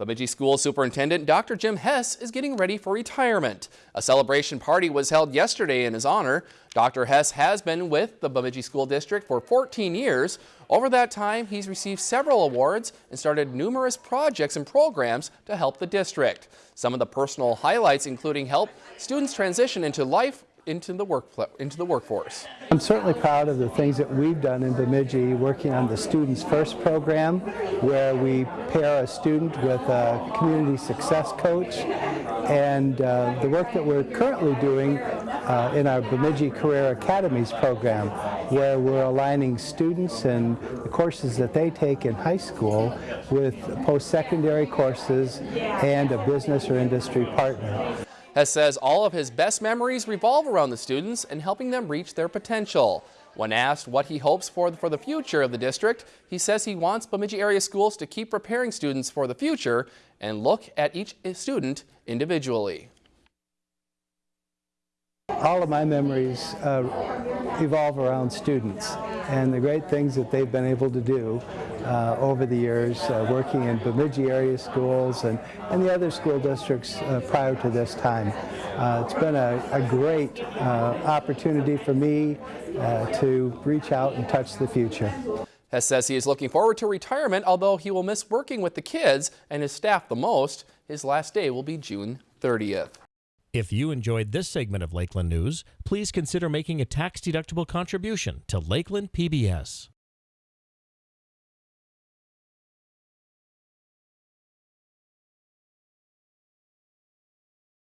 Bemidji School Superintendent Dr. Jim Hess is getting ready for retirement. A celebration party was held yesterday in his honor. Dr. Hess has been with the Bemidji School District for 14 years. Over that time, he's received several awards and started numerous projects and programs to help the district. Some of the personal highlights including help students transition into life into the work into the workforce. I'm certainly proud of the things that we've done in Bemidji working on the Students First program where we pair a student with a community success coach and uh, the work that we're currently doing uh, in our Bemidji Career Academies program where we're aligning students and the courses that they take in high school with post-secondary courses and a business or industry partner. Hess says all of his best memories revolve around the students and helping them reach their potential. When asked what he hopes for for the future of the district, he says he wants Bemidji area schools to keep preparing students for the future and look at each student individually. All of my memories uh, evolve around students and the great things that they've been able to do uh, over the years, uh, working in Bemidji area schools and, and the other school districts uh, prior to this time. Uh, it's been a, a great uh, opportunity for me uh, to reach out and touch the future. Hess says he is looking forward to retirement, although he will miss working with the kids and his staff the most. His last day will be June 30th. If you enjoyed this segment of Lakeland News, please consider making a tax-deductible contribution to Lakeland PBS.